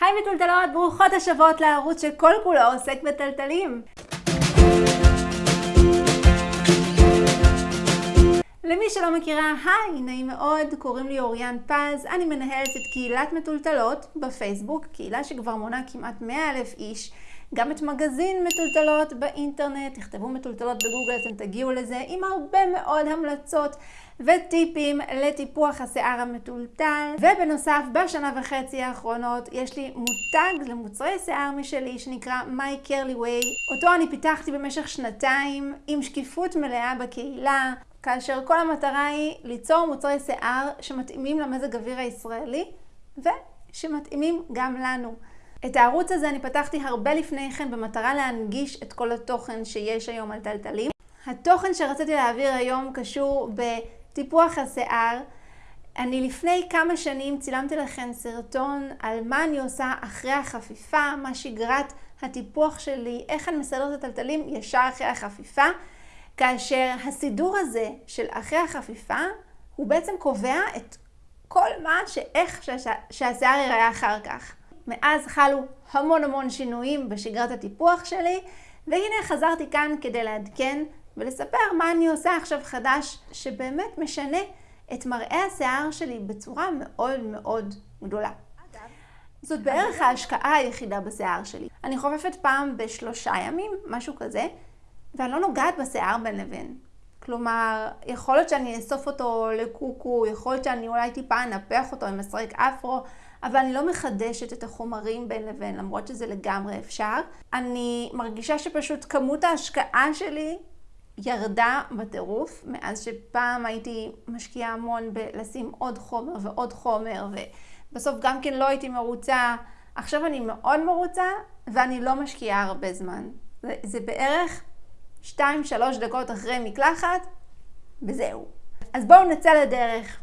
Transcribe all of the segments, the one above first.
היי מטולטלות, ברוכות השבות לערוץ שכל כולו עוסק בטלטלים. למי שלא מכירה, היי, נעים מאוד, קוראים לי אוריאן פז, אני מנהלת את קהילת מטולטלות בפייסבוק, קהילה שכבר מונה כמעט 100 אלף איש, גם את מגזין מטולטלות באינטרנט, תכתבו מטולטלות בגוגל, אתם תגיעו לזה, עם הרבה מאוד המלצות וטיפים לטיפוח השיער המטולטל. ובנוסף, בשנה וחצי האחרונות יש לי מותג למוצרי שיער משלי שנקרא My Curly Way. אותו אני פיתחתי במשך שנתיים עם שקיפות מלאה בקהילה, כאשר כל המטרה היא ליצור מוצרי שיער שמתאימים למזג אוויר הישראלי ושמתאימים גם לנו. את הערוץ הזה אני פתחתי הרבה לפני כן במטרה להנגיש את כל התוכן שיש היום על טלטלים. התוכן שרציתי להעביר היום קשור בטיפוח השיער. אני לפני כמה שנים צילמתי לכם סרטון על מה אני עושה אחרי החפיפה, מה שגרת הטיפוח שלי, איך אני מסדרת את הטלטלים ישר אחרי החפיפה, כאשר הסידור הזה של אחרי החפיפה הוא בעצם קובע את כל מה שאיך שהשיער ייראה אחר כך. מאז חלו המון המון שינויים בשגרת הטיפוח שלי, והנה חזרתי כאן כדי לעדכן ולספר מה אני עושה עכשיו חדש, שבאמת משנה את מראה השיער שלי בצורה מאוד מאוד גדולה. זאת בערך ההשקעה היחידה בשיער שלי. אני חופפת פעם בשלושה ימים, משהו כזה, ואני לא נוגעת בשיער בין לבין. כלומר, יכול להיות שאני אאסוף אותו לקוקו, יכול להיות שאני אולי טיפה אנפח אותו עם מסרק אפרו, אבל אני לא מחדשת את החומרים בין לבין, למרות שזה לגמרי אפשר. אני מרגישה שפשוט כמות ההשקעה שלי ירדה בטירוף, מאז שפעם הייתי משקיעה המון בלשים עוד חומר ועוד חומר, ובסוף גם כן לא הייתי מרוצה. עכשיו אני מאוד מרוצה, ואני לא משקיעה הרבה זמן. זה, זה בערך 2-3 דקות אחרי מקלחת, וזהו. אז בואו נצא לדרך.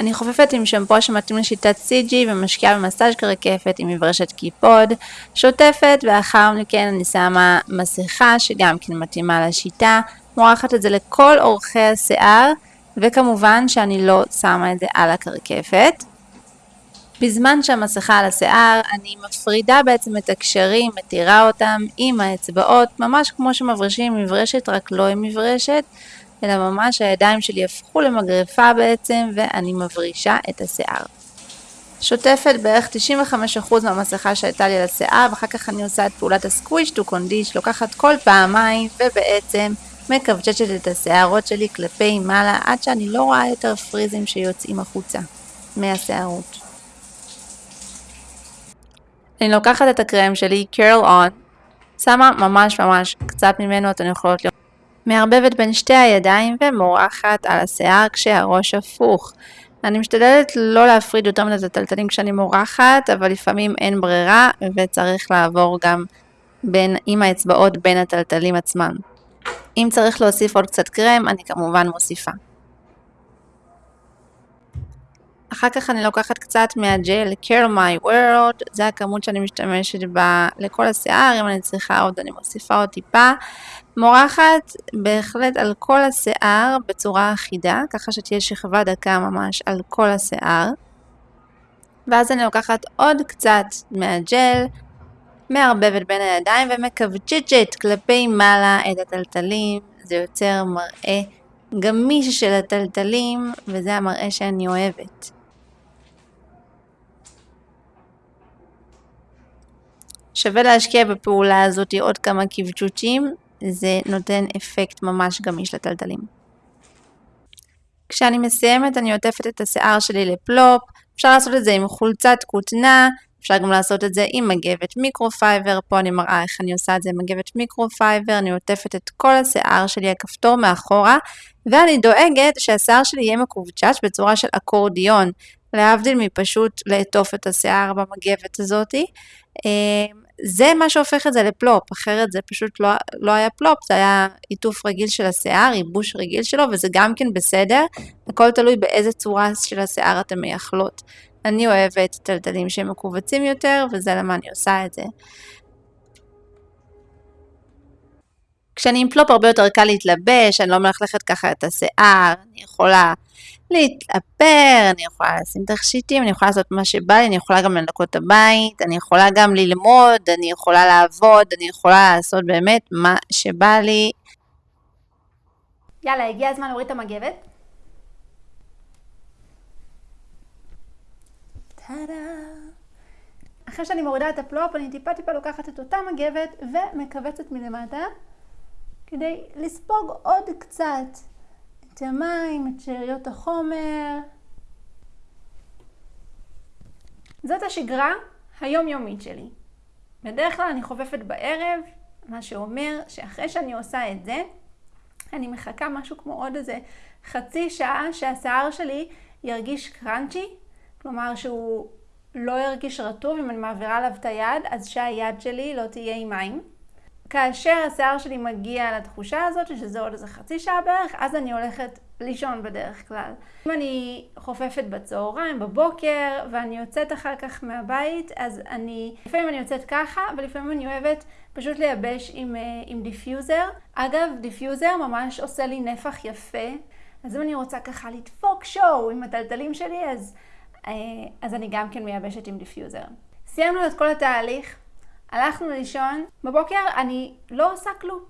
אני חופפת עם שמפו שמתאים לשיטת CG ומשקיעה במסאז' כרקפת עם מברשת קיפוד, שוטפת ואחר מכן אני שמה מסכה שגם כן מתאימה לשיטה, מורחת את זה לכל אורכי השיער וכמובן שאני לא שמה את זה על הקרקפת. בזמן שהמסכה על השיער אני מפרידה בעצם את הקשרים, מתירה אותם עם האצבעות, ממש כמו שמברשים מברשת רק לא עם מברשת. אלא ממש הידיים שלי הפכו למגרפה בעצם ואני מברישה את השיער. שוטפת בערך 95% מהמסכה שהייתה לי על השיער ואחר כך אני עושה את פעולת הסקוויש טו קונדיש, לוקחת כל פעמיים ובעצם מקווצ'צ'ת את השערות שלי כלפי מעלה עד שאני לא רואה יותר פריזים שיוצאים החוצה מהשערות. אני לוקחת את הקרם שלי, קרל און, שמה ממש ממש קצת ממנו, אתן יכולות לראות מערבבת בין שתי הידיים ומורחת על השיער כשהראש הפוך. אני משתדלת לא להפריד יותר מדי את הטלטלים כשאני מורחת, אבל לפעמים אין ברירה וצריך לעבור גם בין, עם האצבעות בין הטלטלים עצמם. אם צריך להוסיף עוד קצת קרם, אני כמובן מוסיפה. אחר כך אני לוקחת קצת מהג'ל Care My World, זה הכמות שאני משתמשת בה לכל השיער, אם אני צריכה עוד אני מוסיפה עוד טיפה. מורחת בהחלט על כל השיער בצורה אחידה, ככה שתהיה שכבה דקה ממש על כל השיער. ואז אני לוקחת עוד קצת מהג'ל, מערבבת בין הידיים ומקווצ'צ'ת כלפי מעלה את הטלטלים, זה יוצר מראה גמיש של התלתלים, וזה המראה שאני אוהבת. שווה להשקיע בפעולה הזאת עוד כמה קבצ'וצ'ים, זה נותן אפקט ממש גמיש לתלתלים. כשאני מסיימת אני עוטפת את השיער שלי ל plop, אפשר לעשות את זה עם חולצת כותנה, אפשר גם לעשות את זה עם מגבת מיקרופייבר, פה אני מראה איך אני עושה את זה עם מגבת מיקרופייבר, אני עוטפת את כל השיער שלי, הכפתור מאחורה, ואני דואגת שהשיער שלי יהיה מקובצ'ץ' בצורה של אקורדיון, להבדיל מפשוט לעטוף את השיער במגבת הזאתי. זה מה שהופך את זה לפלופ, אחרת זה פשוט לא, לא היה פלופ, זה היה עיטוף רגיל של השיער, ייבוש רגיל שלו, וזה גם כן בסדר, הכל תלוי באיזה צורה של השיער אתם מייחלות. אני אוהבת טלטלים שהם מכווצים יותר, וזה למה אני עושה את זה. כשאני עם plop הרבה יותר קל להתלבש, אני לא מלכלכת ככה את השיער, אני יכולה להתאפר, אני יכולה לשים תכשיטים, אני יכולה לעשות מה שבא לי, אני יכולה גם לנקות את הבית, אני יכולה גם ללמוד, אני יכולה לעבוד, אני יכולה לעשות באמת מה שבא לי. יאללה, הגיע הזמן להוריד את המגבת. אחרי שאני מורידה את ה plop, אני טיפה טיפה לוקחת את אותה מגבת ומכווצת מלמטה כדי לספוג עוד קצת המים, את שאריות החומר. זאת השגרה היומיומית שלי. בדרך כלל אני חופפת בערב, מה שאומר שאחרי שאני עושה את זה, אני מחכה משהו כמו עוד איזה חצי שעה שהשיער שלי ירגיש קראנצ'י, כלומר שהוא לא ירגיש רטוב, אם אני מעבירה עליו את היד, אז שהיד שלי לא תהיה עם מים. כאשר השיער שלי מגיע לתחושה הזאת, שזה עוד איזה חצי שעה בערך, אז אני הולכת לישון בדרך כלל. אם אני חופפת בצהריים, בבוקר, ואני יוצאת אחר כך מהבית, אז אני, לפעמים אני יוצאת ככה, ולפעמים אני אוהבת פשוט לייבש עם, אה, עם דיפיוזר. אגב, דיפיוזר ממש עושה לי נפח יפה, אז אם אני רוצה ככה לדפוק show עם התלתלים שלי, אז, אה, אז אני גם כן מייבשת עם דיפיוזר. סיימנו את כל התהליך, הלכנו לישון, בבוקר אני לא עושה כלום.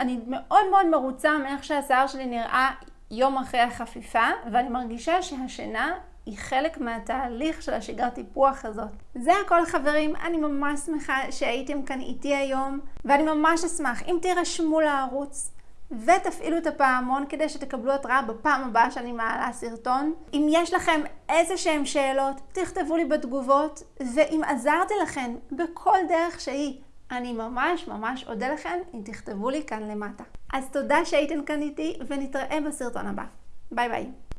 אני מאוד מאוד מרוצה מאיך שהשיער שלי נראה יום אחרי החפיפה, ואני מרגישה שהשינה היא חלק מהתהליך של השגרת טיפוח הזאת. זה הכל חברים, אני ממש שמחה שהייתם כאן איתי היום, ואני ממש אשמח אם תירשמו לערוץ. ותפעילו את הפעמון כדי שתקבלו התראה בפעם הבאה שאני מעלה סרטון. אם יש לכם איזה שהם שאלות, תכתבו לי בתגובות, ואם עזרתי לכם בכל דרך שהיא, אני ממש ממש אודה לכם אם תכתבו לי כאן למטה. אז תודה שהייתם כאן איתי, ונתראה בסרטון הבא. ביי ביי.